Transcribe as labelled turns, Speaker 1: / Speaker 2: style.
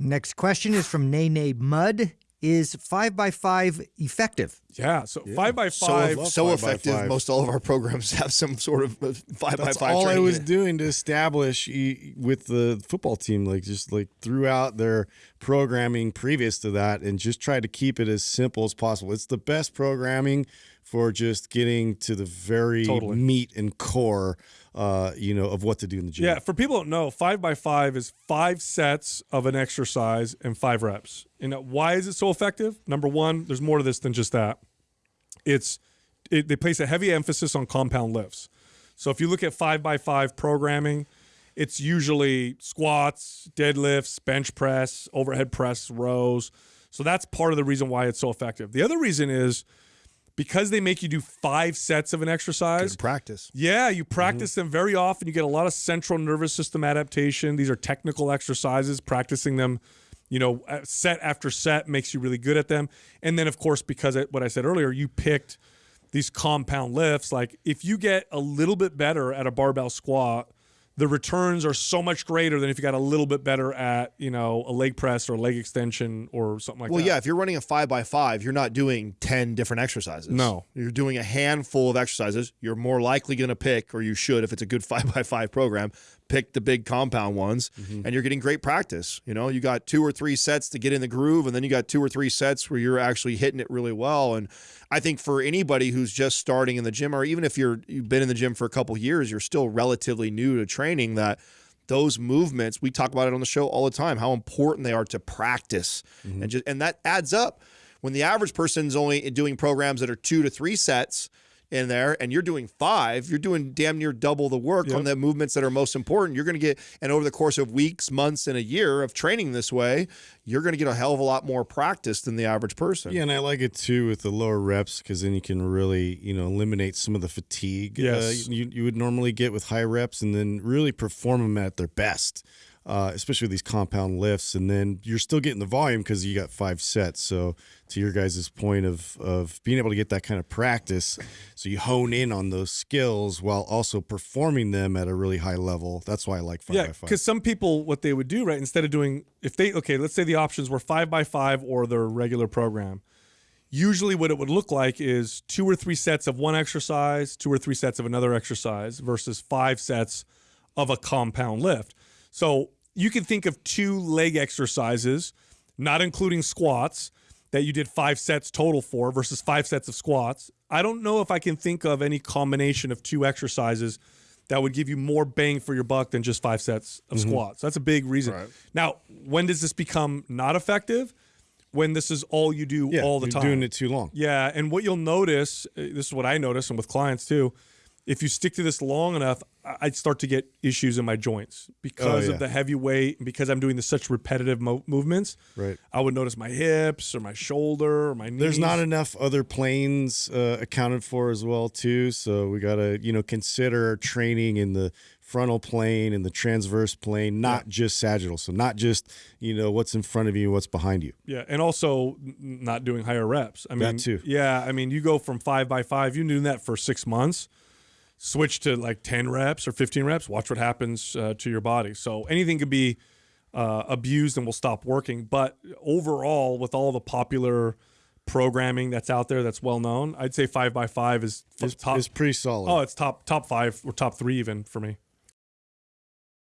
Speaker 1: Next question is from Nene Mud. Is five by five effective?
Speaker 2: Yeah. So five by five,
Speaker 3: so
Speaker 4: five
Speaker 3: effective.
Speaker 4: five.
Speaker 3: Most all of our programs have some sort of five
Speaker 4: That's
Speaker 3: by five.
Speaker 4: all I was
Speaker 3: in
Speaker 4: doing to establish e- with the football team, like just like throughout their programming previous to that, and just try to keep it as simple as possible. It's the best programming for just getting to the very
Speaker 2: Totally.
Speaker 4: meat and core, uh, you know, of what to do in the gym.
Speaker 2: Yeah, for people who don't know, five by five is five sets of an exercise and five reps. And why is it so effective? Number one, there's more to this than just that. It's it, they place a heavy emphasis on compound lifts. So if you look at five by five programming, it's usually squats, deadlifts, bench press, overhead press, rows. So that's part of the reason why it's so effective. The other reason is because they make you do five sets of an exercise.
Speaker 3: Good practice.
Speaker 2: Yeah, you practice them very often. You get a lot of central nervous system adaptation. These are technical exercises. Practicing them, you know, uh, set after set makes you really good at them. And then, of course, because it, what I said earlier, you picked these compound lifts. Like if you get a little bit better at a barbell squat, the returns are so much greater than if you got a little bit better at, you know, a leg press or a leg extension or something like
Speaker 3: Well,
Speaker 2: that.
Speaker 3: Well, yeah, if you're running a five by five, you're not doing 10 different exercises.
Speaker 2: No.
Speaker 3: You're doing a handful of exercises. You're more likely going to pick, or you should, if it's a good five by five program, pick the big compound ones,
Speaker 2: Mm-hmm.
Speaker 3: and you're getting great practice. You know, you got two or three sets to get in the groove, and then you got two or three sets where you're actually hitting it really well. And I think for anybody who's just starting in the gym, or even if you're you've been in the gym for a couple years, you're still relatively new to training that those movements we talk about it on the show all the time how important they are to practice and just and that adds up when the average person's only doing programs that are two to three sets in there and you're doing five you're doing damn near double the work on the movements that are most important. You're going to get and over the course of weeks months and a year of training this way you're going to get a hell of a lot more practice than the average person.
Speaker 4: Yeah, and I like it too with the lower reps because then you can really, you know, eliminate some of the fatigue
Speaker 2: Yes.
Speaker 4: uh, you, you would normally get with high reps and then really perform them at their best, uh, especially with these compound lifts. And then you're still getting the volume because you got five sets. So, to your guys' point of, of being able to get that kind of practice, so you hone in on those skills while also performing them at a really high level. That's why I like five
Speaker 2: Yeah,
Speaker 4: by five.
Speaker 2: because some people, what they would do, right, instead of doing, if they, okay, let's say the options were five by five or their regular program. Usually, what it would look like is two or three sets of one exercise, two or three sets of another exercise versus five sets of a compound lift. So you can think of two leg exercises, not including squats, that you did five sets total for versus five sets of squats. I don't know if I can think of any combination of two exercises that would give you more bang for your buck than just five sets of squats. That's a big reason. Now, when does this become not effective? When this is all you do
Speaker 4: yeah,
Speaker 2: all the
Speaker 4: you're
Speaker 2: time.
Speaker 4: doing it too long.
Speaker 2: Yeah, and what you'll notice, uh, this is what I notice, and with clients too, if you stick to this long enough, I- I'd start to get issues in my joints because
Speaker 4: Oh, yeah.
Speaker 2: of the heavy weight, and because I'm doing the such repetitive mo- movements.
Speaker 4: Right.
Speaker 2: I would notice my hips or my shoulder or my knees.
Speaker 4: There's not enough other planes uh, accounted for as well too, so we got to you know consider training in the frontal plane and the transverse plane, not just sagittal. So not just you know what's in front of you, what's behind you.
Speaker 2: Yeah, and also not doing higher reps. I mean,
Speaker 4: That too.
Speaker 2: Yeah, I mean, you go from five by five. You're doing that for six months. Switch to like ten reps or fifteen reps. Watch what happens uh, to your body. So anything could be uh, abused and will stop working. But overall, with all the popular programming that's out there that's well known, I'd say five by five is
Speaker 4: It's,
Speaker 2: top.
Speaker 4: it's pretty solid.
Speaker 2: oh, it's top top five or top three even for me.